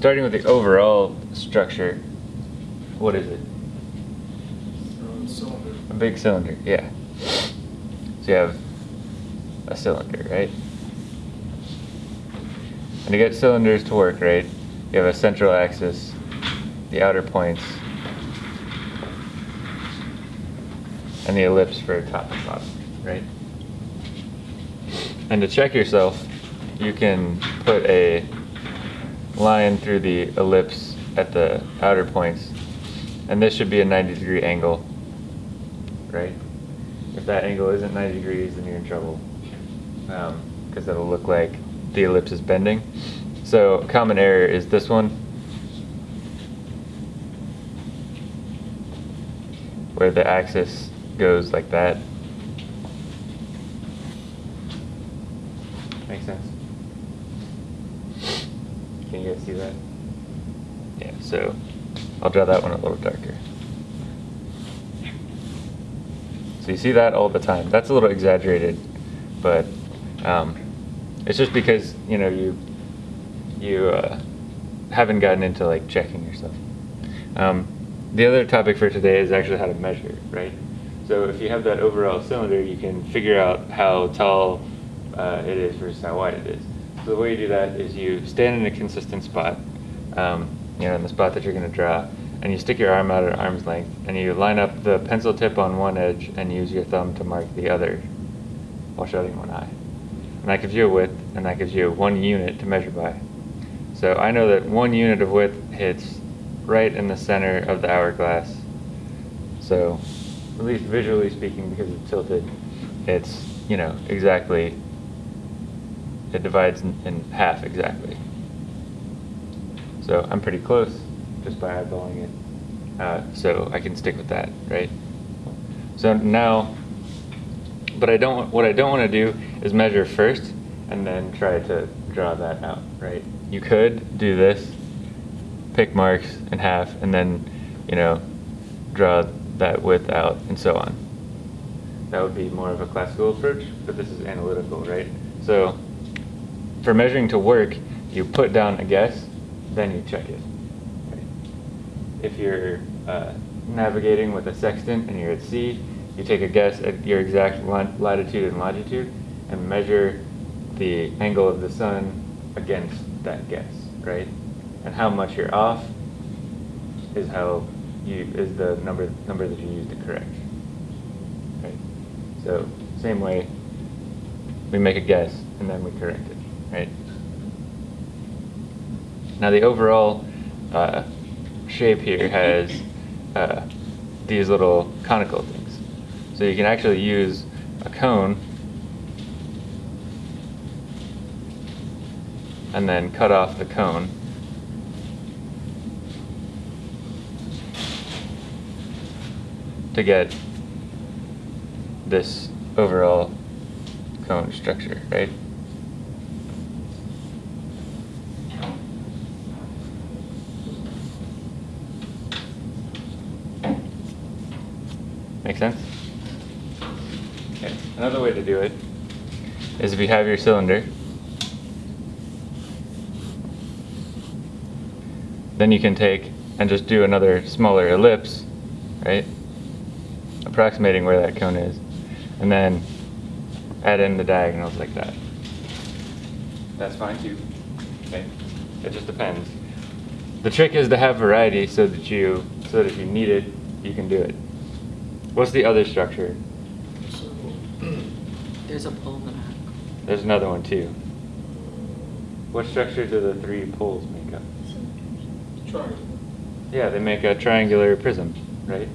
starting with the overall structure, what is it? Um, cylinder. A big cylinder, yeah. So you have a cylinder, right? And to get cylinders to work, right, you have a central axis, the outer points, and the ellipse for top and bottom, right? And to check yourself, you can put a line through the ellipse at the outer points, and this should be a 90 degree angle, right? If that angle isn't 90 degrees, then you're in trouble, um, because it'll look like the ellipse is bending. So common error is this one, where the axis goes like that. Makes sense? Can you guys see that? Yeah, so I'll draw that one a little darker. So you see that all the time. That's a little exaggerated, but um, it's just because you know you you uh, haven't gotten into like checking yourself. Um, the other topic for today is actually how to measure, right? So if you have that overall cylinder, you can figure out how tall uh, it is versus how wide it is. So the way you do that is you stand in a consistent spot, um, you know, in the spot that you're going to draw, and you stick your arm out at arm's length, and you line up the pencil tip on one edge and use your thumb to mark the other while shutting one eye. And that gives you a width, and that gives you one unit to measure by. So I know that one unit of width hits right in the center of the hourglass. So, at least visually speaking, because it's tilted, it's, you know, exactly, it divides in, in half exactly. So I'm pretty close just by eyeballing it. Uh, so I can stick with that, right? So now, but I don't, what I don't want to do is measure first and then try to draw that out, right? You could do this, pick marks in half, and then, you know, draw that width out, and so on. That would be more of a classical approach, but this is analytical, right? So for measuring to work, you put down a guess, then you check it. If you're uh, navigating with a sextant and you're at sea, you take a guess at your exact latitude and longitude and measure the angle of the sun against that guess, right? And how much you're off is how you is the number number that you use to correct. Right? So same way, we make a guess and then we correct it, right? Now the overall uh, shape here has uh, these little conical things. So you can actually use a cone and then cut off the cone. to get this overall cone structure, right? Make sense? Okay. Another way to do it is if you have your cylinder, then you can take and just do another smaller ellipse, right? Approximating where that cone is. And then add in the diagonals like that. That's fine too. Okay. It just depends. The trick is to have variety so that you so that if you need it, you can do it. What's the other structure? There's a pole in the back. There's another one too. What structure do the three poles make up? Triangle. Yeah, they make a triangular prism, right?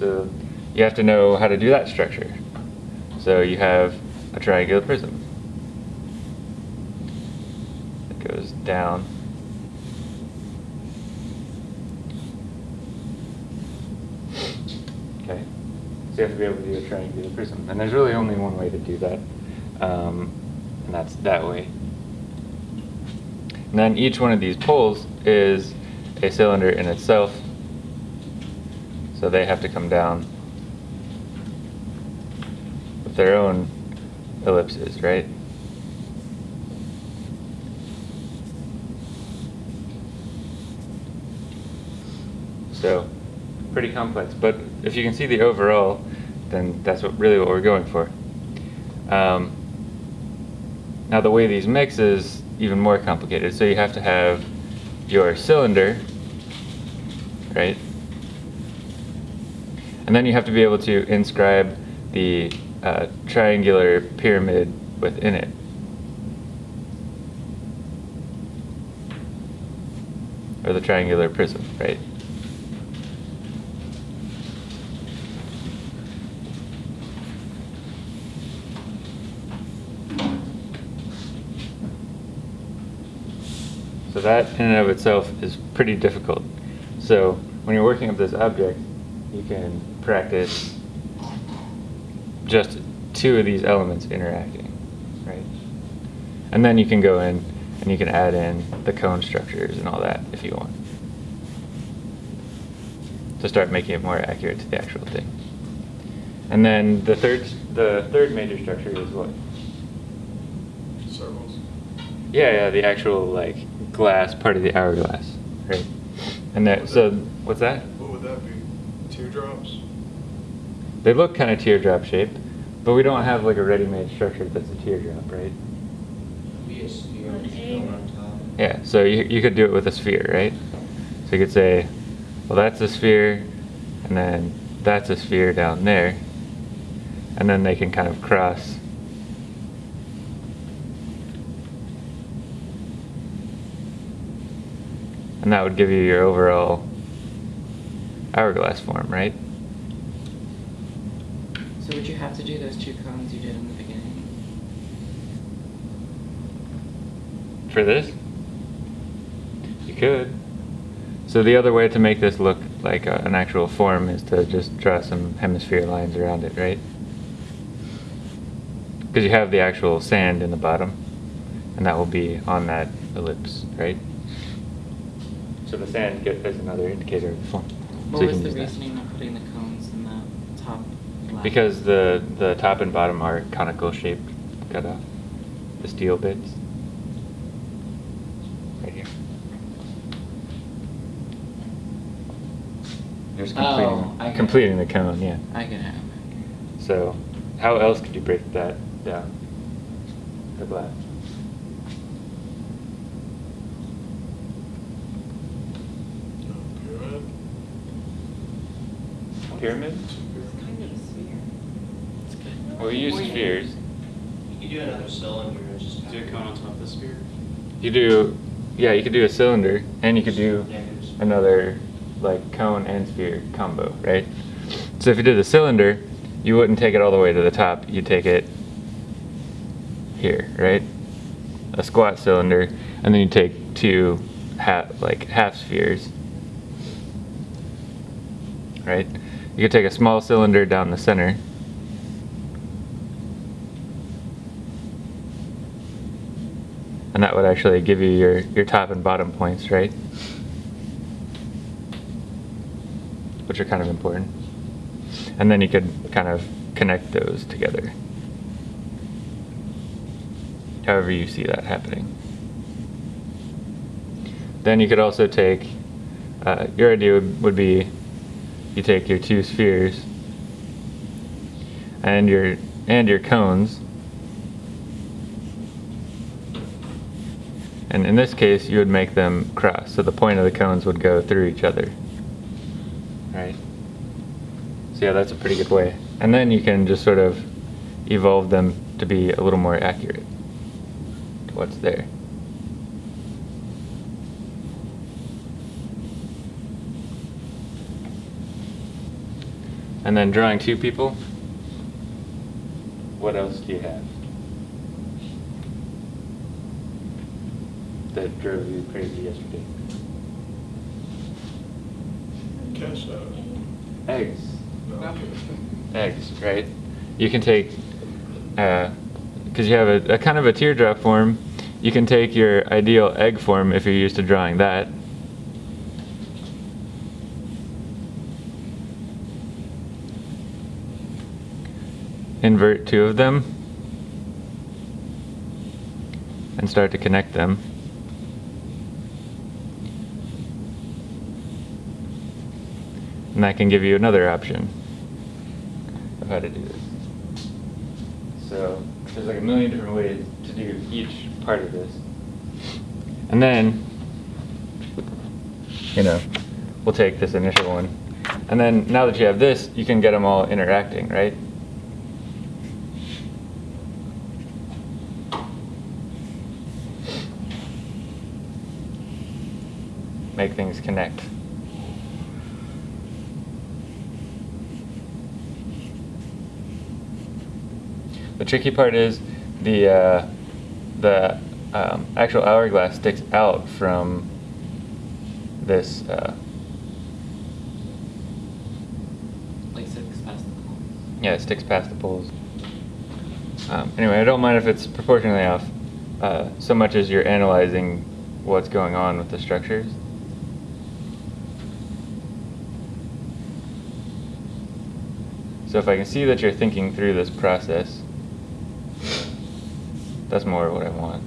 So you have to know how to do that structure. So you have a triangular prism. It goes down. Okay. So you have to be able to do a triangular prism. And there's really only one way to do that. Um, and that's that way. And then each one of these poles is a cylinder in itself. So they have to come down with their own ellipses, right? So pretty complex, but if you can see the overall, then that's what really what we're going for. Um, now the way these mix is even more complicated. So you have to have your cylinder, right? And then you have to be able to inscribe the uh, triangular pyramid within it. Or the triangular prism, right? So that in and of itself is pretty difficult. So when you're working up this object, you can practice just two of these elements interacting, right? And then you can go in and you can add in the cone structures and all that if you want. To start making it more accurate to the actual thing. And then the third, the third major structure is what? Circles. Yeah, yeah, the actual like glass part of the hourglass, right? And that, so what's that? What would that be? Teardrops? They look kind of teardrop shaped, but we don't have like a ready-made structure that's a teardrop, right? Be a sphere An with a egg. cone on top. Yeah, so you, you could do it with a sphere, right? So you could say, well, that's a sphere, and then that's a sphere down there, and then they can kind of cross. And that would give you your overall hourglass form, right? So would you have to do those two cones you did in the beginning? For this? You could. So the other way to make this look like a, an actual form is to just draw some hemisphere lines around it, right? Because you have the actual sand in the bottom, and that will be on that ellipse, right? So the sand get, is another indicator of the form. What so was the use that. reasoning of putting the cones in the top left? Because the, the top and bottom are conical shaped cutoff, the steel bits. Right here. Just Oh, completing, I it. completing the cone, yeah. I get it. So, how else could you break that down? The glass. Pyramid? It's Kind of a sphere. It's good. Well, we use spheres. You could do another cylinder and just. Do a cone on top of the sphere. You do, yeah, you could do a cylinder, and you could do another like cone and sphere combo, right? So if you did a cylinder, you wouldn't take it all the way to the top. You'd take it here, right? A squat cylinder, and then you take two half like half spheres, right? You could take a small cylinder down the center. And that would actually give you your, your top and bottom points, right? Which are kind of important. And then you could kind of connect those together. However you see that happening. Then you could also take, uh, your idea would, would be you take your two spheres and your and your cones. And in this case you would make them cross. So the point of the cones would go through each other. Right? So yeah that's a pretty good way. And then you can just sort of evolve them to be a little more accurate to what's there and then drawing two people what else do you have that drove you crazy yesterday? Eggs. No, Eggs, right? You can take, uh, because you have a, a kind of a teardrop form, you can take your ideal egg form if you're used to drawing that. Invert two of them and start to connect them. And that can give you another option of how to do this. So there's like a million different ways to do each part of this. And then, you know, we'll take this initial one. And then now that you have this, you can get them all interacting, right? Make things connect. The tricky part is the uh, the um, actual hourglass sticks out from this. Uh, Like six past the cones. yeah, it sticks past the poles. Um, anyway, I don't mind if it's proportionally off, uh, so much as you're analyzing what's going on with the structures. So if I can see that you're thinking through this process, that's more of what I want.